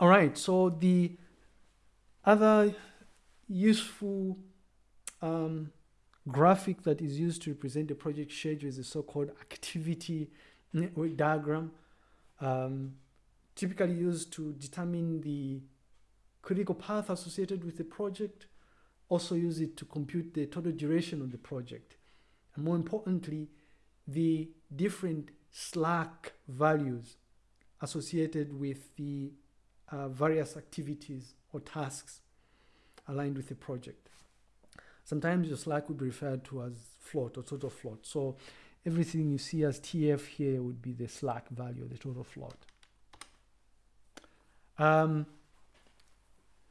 All right, so the other useful um, graphic that is used to represent the project schedule is the so-called activity network diagram, um, typically used to determine the critical path associated with the project, also use it to compute the total duration of the project. And more importantly, the different slack values associated with the uh, various activities or tasks aligned with the project. Sometimes your slack would be referred to as float or total float. So everything you see as TF here would be the slack value, the total float. Um,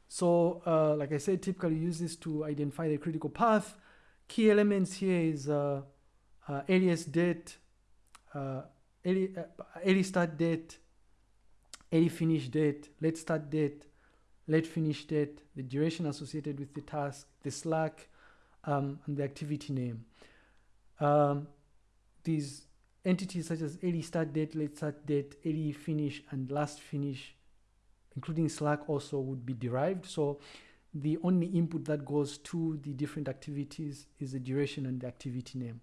so uh, like I said, typically use this to identify the critical path. Key elements here is uh, uh, earliest date, uh, early, uh, early start date, early finish date, late start date, late finish date, the duration associated with the task, the slack, um, and the activity name. Um, these entities such as early start date, late start date, early finish, and last finish, including slack also would be derived. So the only input that goes to the different activities is the duration and the activity name.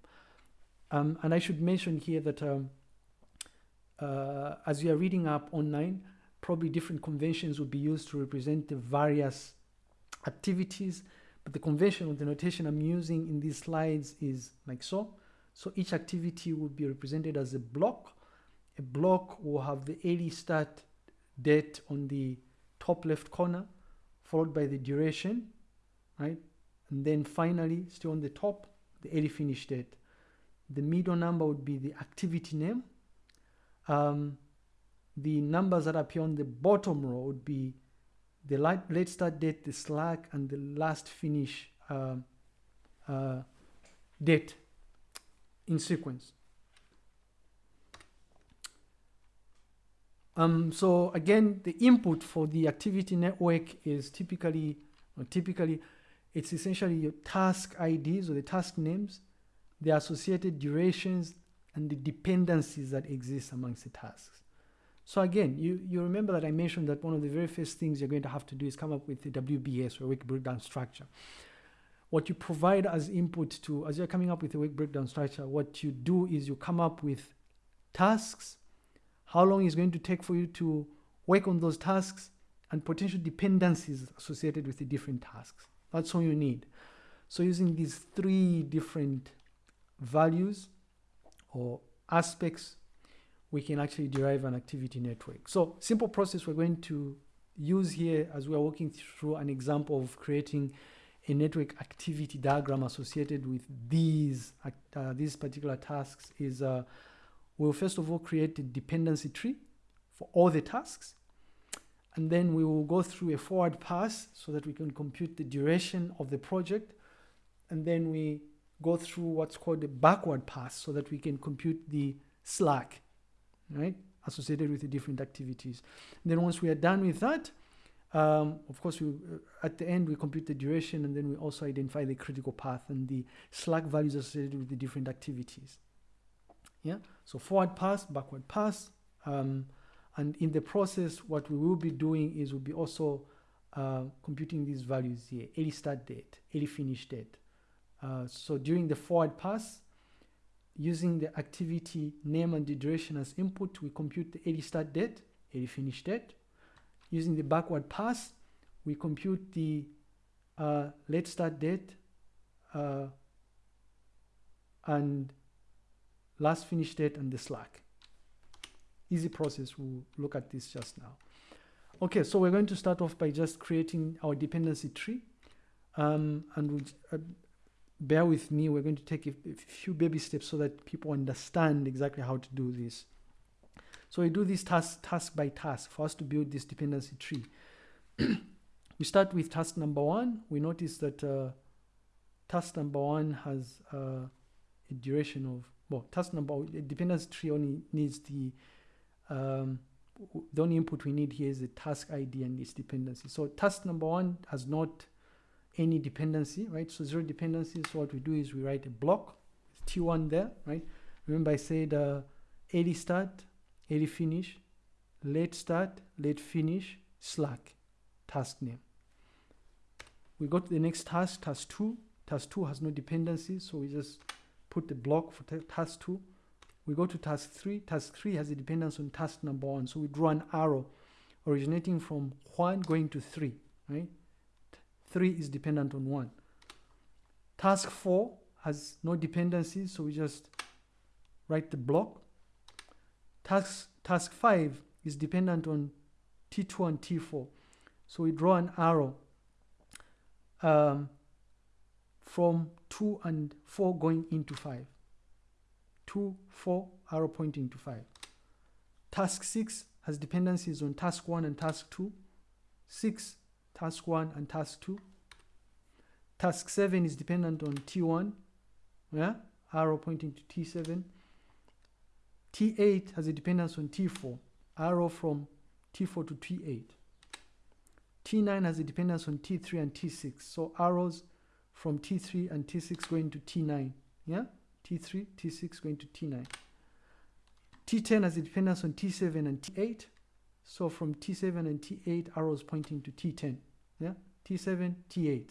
Um, and I should mention here that um, uh, as you are reading up online, probably different conventions will be used to represent the various activities but the convention or the notation I'm using in these slides is like so. So each activity will be represented as a block. A block will have the early start date on the top left corner, followed by the duration, right? And then finally, still on the top, the early finish date. The middle number would be the activity name. Um, the numbers that appear on the bottom row would be the late start date, the slack, and the last finish uh, uh, date in sequence. Um, so again, the input for the activity network is typically, typically, it's essentially your task IDs or the task names, the associated durations, and the dependencies that exist amongst the tasks. So again, you, you remember that I mentioned that one of the very first things you're going to have to do is come up with the WBS or work breakdown structure. What you provide as input to, as you're coming up with a work breakdown structure, what you do is you come up with tasks, how long is going to take for you to work on those tasks, and potential dependencies associated with the different tasks. That's all you need. So using these three different values or aspects we can actually derive an activity network. So simple process we're going to use here as we are working through an example of creating a network activity diagram associated with these uh, these particular tasks is uh, we'll first of all create a dependency tree for all the tasks and then we will go through a forward pass so that we can compute the duration of the project and then we go through what's called a backward pass so that we can compute the slack right, associated with the different activities. And then once we are done with that, um, of course, we, uh, at the end, we compute the duration and then we also identify the critical path and the slack values associated with the different activities. Yeah, so forward pass, backward pass. Um, and in the process, what we will be doing is we'll be also uh, computing these values here, early start date, early finish date. Uh, so during the forward pass, using the activity name and the duration as input, we compute the early start date, early finish date. Using the backward pass, we compute the uh, late start date uh, and last finish date and the slack. Easy process, we'll look at this just now. Okay, so we're going to start off by just creating our dependency tree. Um, and uh, bear with me. We're going to take a, a, few baby steps so that people understand exactly how to do this. So we do this task, task by task for us to build this dependency tree. we start with task number one. We notice that uh, task number one has uh, a duration of, well, task number, a dependency tree only needs the, um, the only input we need here is the task ID and its dependency. So task number one has not any dependency, right? So zero dependency. So what we do is we write a block with T1 there, right? Remember I said uh, early start, early finish, late start, late finish, slack task name. We go to the next task, task 2. Task 2 has no dependencies, so we just put the block for task 2. We go to task 3. Task 3 has a dependence on task number 1, so we draw an arrow originating from 1 going to 3, right? 3 is dependent on 1. Task 4 has no dependencies, so we just write the block. Task, task 5 is dependent on T2 and T4. So we draw an arrow um, from 2 and 4 going into 5. 2, 4, arrow pointing to 5. Task 6 has dependencies on task 1 and task 2. 6, task 1 and task 2. Task 7 is dependent on T1, yeah, arrow pointing to T7. T8 has a dependence on T4, arrow from T4 to T8. T9 has a dependence on T3 and T6, so arrows from T3 and T6 going to T9, yeah, T3, T6 going to T9. T10 has a dependence on T7 and T8, so from T7 and T8 arrows pointing to T10, yeah, T7, T8.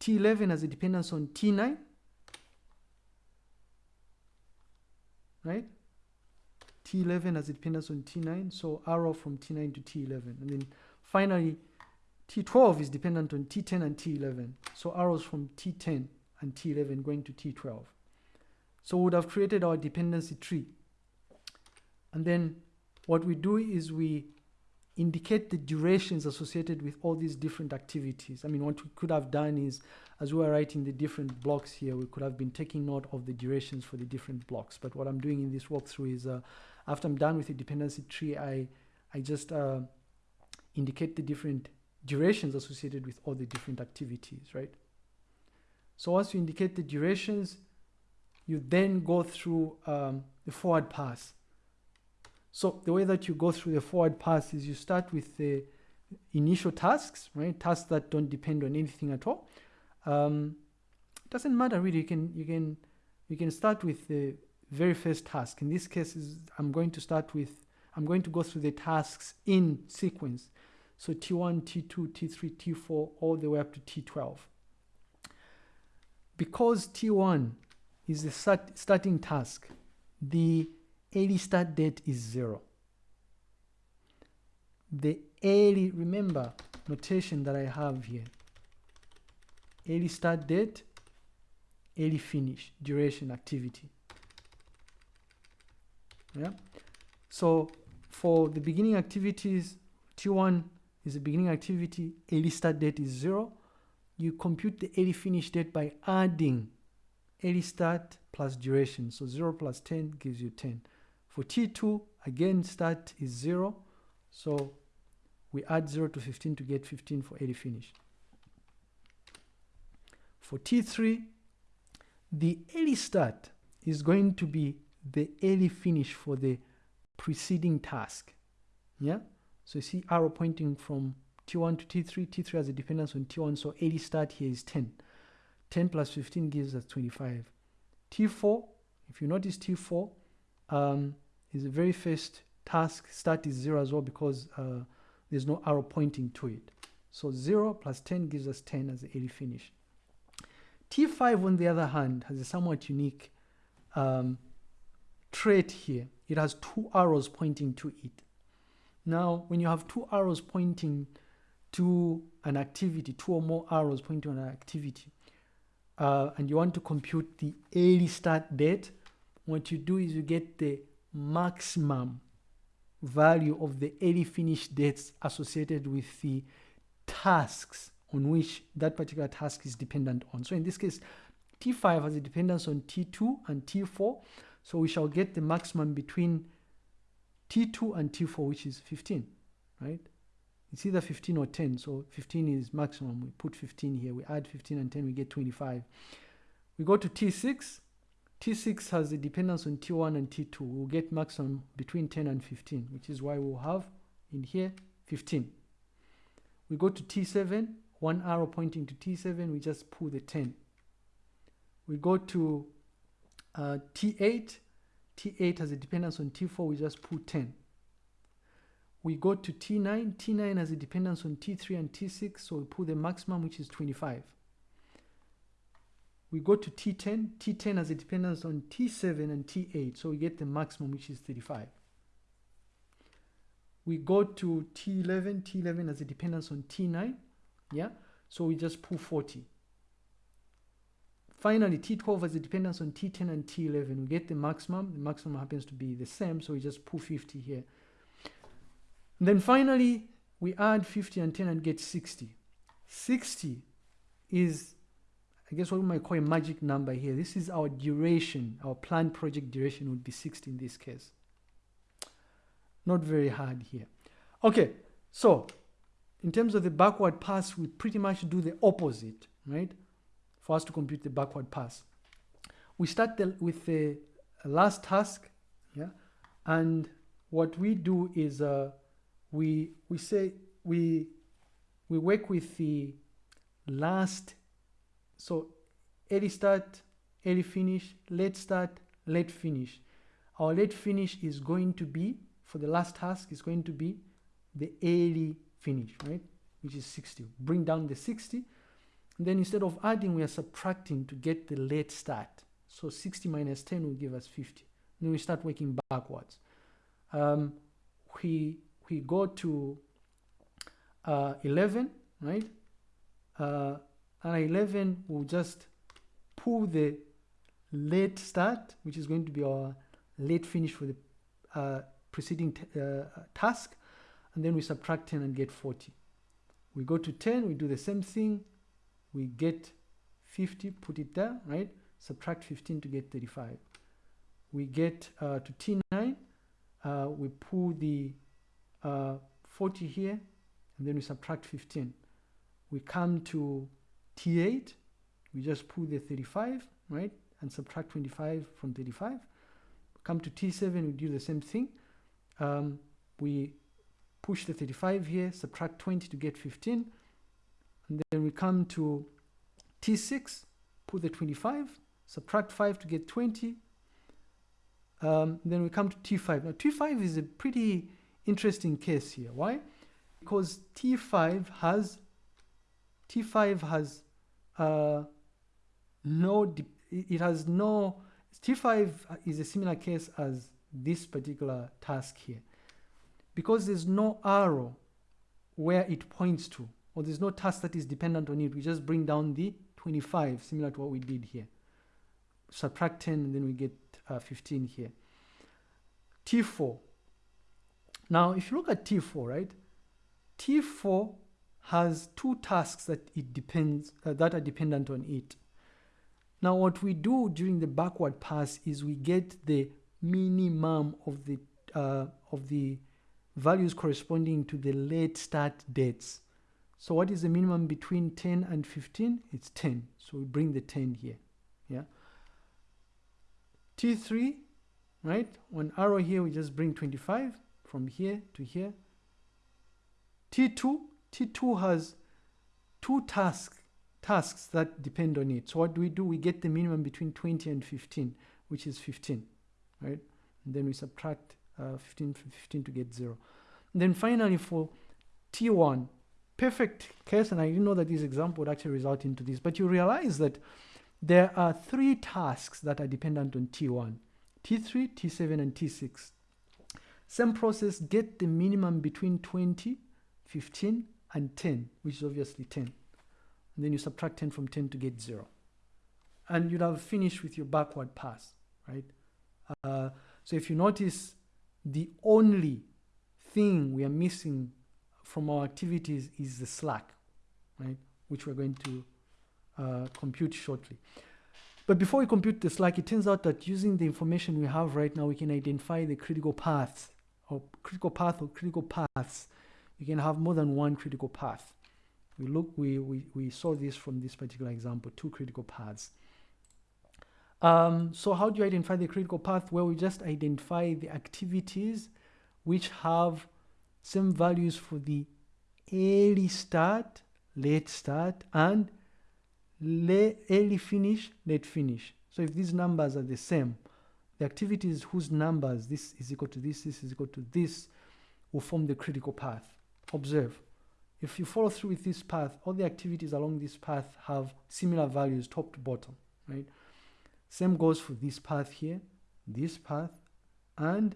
T11 has a dependence on T9, right? T11 has a dependence on T9, so arrow from T9 to T11. And then finally, T12 is dependent on T10 and T11, so arrows from T10 and T11 going to T12. So we would have created our dependency tree. And then what we do is we indicate the durations associated with all these different activities. I mean, what we could have done is, as we were writing the different blocks here, we could have been taking note of the durations for the different blocks. But what I'm doing in this walkthrough is, uh, after I'm done with the dependency tree, I, I just uh, indicate the different durations associated with all the different activities, right? So once you indicate the durations, you then go through um, the forward pass. So the way that you go through the forward pass is you start with the initial tasks, right? Tasks that don't depend on anything at all. Um, doesn't matter really. You can you can you can start with the very first task. In this case, is I'm going to start with I'm going to go through the tasks in sequence. So T1, T2, T3, T4, all the way up to T12. Because T1 is the start, starting task, the early start date is zero. The early, remember, notation that I have here. Early start date, early finish, duration, activity. Yeah. So for the beginning activities, T1 is the beginning activity, early start date is zero. You compute the early finish date by adding early start plus duration. So 0 plus 10 gives you 10. For T2, again, start is 0. So we add 0 to 15 to get 15 for early finish. For T3, the early start is going to be the early finish for the preceding task. Yeah? So you see arrow pointing from T1 to T3. T3 has a dependence on T1, so early start here is 10. 10 plus 15 gives us 25. T4, if you notice T4, um, is the very first task start is 0 as well because uh, there's no arrow pointing to it. So 0 plus 10 gives us 10 as the early finish. T5, on the other hand, has a somewhat unique um, trait here. It has two arrows pointing to it. Now, when you have two arrows pointing to an activity, two or more arrows pointing to an activity, uh, and you want to compute the early start date, what you do is you get the maximum value of the early finish dates associated with the tasks on which that particular task is dependent on. So in this case, T5 has a dependence on T2 and T4. So we shall get the maximum between T2 and T4, which is 15, right? It's either 15 or 10. So 15 is maximum. We put 15 here. We add 15 and 10, we get 25. We go to T6. T6 has a dependence on T1 and T2. We'll get maximum between 10 and 15, which is why we'll have in here 15. We go to T7, one arrow pointing to T7, we just pull the 10. We go to uh, T8, T8 has a dependence on T4, we just pull 10. we go to T9. T9 has a dependence on T3 and T6, so we put the maximum, which is 25. We go to T10. T10 has a dependence on T7 and T8, so we get the maximum, which is 35. We go to T11. T11 has a dependence on T9, yeah, so we just pull 40. Finally, T12 has a dependence on T10 and T11. We get the maximum. The maximum happens to be the same, so we just pull 50 here. And then finally, we add 50 and 10 and get 60. 60 is, I guess what we might call a magic number here. This is our duration. Our planned project duration would be 60 in this case. Not very hard here. Okay, so in terms of the backward pass, we pretty much do the opposite, right? for us to compute the backward pass. We start the, with the last task, yeah, and what we do is uh, we we say we we work with the last, so early start, early finish, late start, late finish. Our late finish is going to be for the last task is going to be the early finish, right? Which is 60. Bring down the 60 and then instead of adding, we are subtracting to get the late start. So 60 minus 10 will give us 50. Then we start working backwards. Um, we, we go to uh, 11, right? Uh, and 11 will just pull the late start, which is going to be our late finish for the uh, preceding uh, task. And then we subtract 10 and get 40. We go to 10, we do the same thing, we get 50, put it there, right? Subtract 15 to get 35. We get uh, to T9, uh, we pull the uh, 40 here, and then we subtract 15. We come to T8, we just pull the 35, right? And subtract 25 from 35. Come to T7, we do the same thing. Um, we push the 35 here, subtract 20 to get 15 and then we come to T6, pull the 25, subtract 5 to get 20. Um, then we come to T5. Now T5 is a pretty interesting case here. Why? Because T5 has T5 has uh, no it has no T5 is a similar case as this particular task here because there's no arrow where it points to or there's no task that is dependent on it. We just bring down the 25, similar to what we did here. Subtract 10, and then we get uh, 15 here. T4. Now, if you look at T4, right? T4 has two tasks that it depends uh, that are dependent on it. Now, what we do during the backward pass is we get the minimum of the uh, of the values corresponding to the late start dates. So what is the minimum between 10 and 15? It's 10. So we bring the 10 here. Yeah. T3, right? One arrow here, we just bring 25 from here to here. T2, T2 has two tasks tasks that depend on it. So what do we do? We get the minimum between 20 and 15, which is 15, right? And then we subtract uh, 15 from 15 to get 0. And then finally for T1, perfect case, and I didn't know that this example would actually result into this, but you realize that there are three tasks that are dependent on T1, T3, T7, and T6. Same process, get the minimum between 20, 15, and 10, which is obviously 10. And then you subtract 10 from 10 to get 0. And you'd have finished with your backward pass, right? Uh, so if you notice, the only thing we are missing from our activities is the slack, right? Which we're going to uh, compute shortly. But before we compute the slack, it turns out that using the information we have right now, we can identify the critical paths or critical path or critical paths. You can have more than one critical path. We look, we, we, we saw this from this particular example, two critical paths. Um, so how do you identify the critical path? Well, we just identify the activities which have same values for the early start, late start, and late, early finish, late finish. So if these numbers are the same, the activities whose numbers, this is equal to this, this is equal to this, will form the critical path. Observe. If you follow through with this path, all the activities along this path have similar values top to bottom, right? Same goes for this path here, this path, and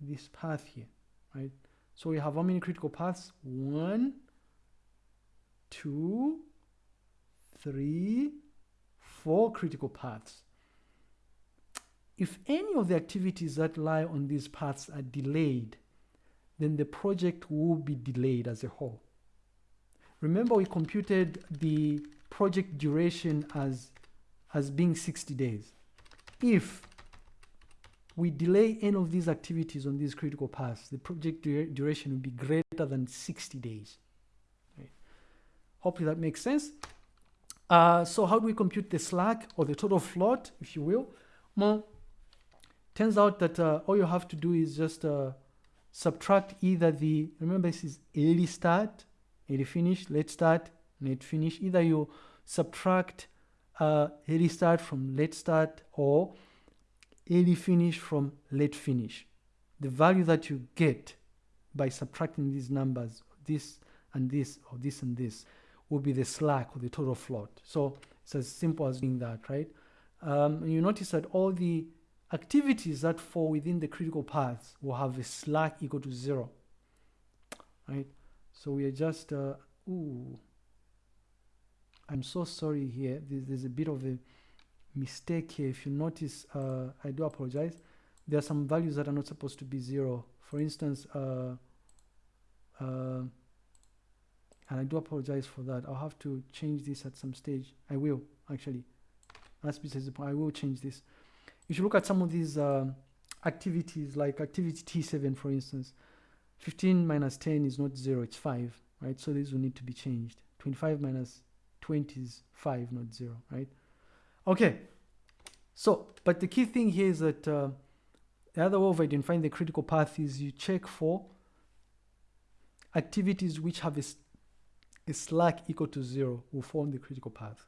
this path here, right? So we have how many critical paths? One, two, three, four critical paths. If any of the activities that lie on these paths are delayed, then the project will be delayed as a whole. Remember we computed the project duration as, as being 60 days. If we delay any of these activities on these critical paths, the project duration will be greater than 60 days. Right. Hopefully that makes sense. Uh, so how do we compute the slack or the total float, if you will? Well, turns out that uh, all you have to do is just uh, subtract either the, remember this is early start, early finish, late start, late finish. Either you subtract uh, early start from late start or early finish from late finish. The value that you get by subtracting these numbers, this and this, or this and this, will be the slack or the total float. So it's as simple as doing that, right? Um, you notice that all the activities that fall within the critical paths will have a slack equal to zero, right? So we are just, uh, ooh, I'm so sorry here. There's, there's a bit of a mistake here. If you notice, uh, I do apologize. There are some values that are not supposed to be zero. For instance, uh, uh, and I do apologize for that. I'll have to change this at some stage. I will, actually. That's besides the point. I will change this. If you look at some of these uh, activities, like activity T7, for instance, 15 minus 10 is not 0, it's 5, right? So these will need to be changed. 25 minus 20 is 5, not 0, right? Okay, so, but the key thing here is that uh, the other way of identifying the critical path is you check for activities which have a, a slack equal to 0 will form the critical path.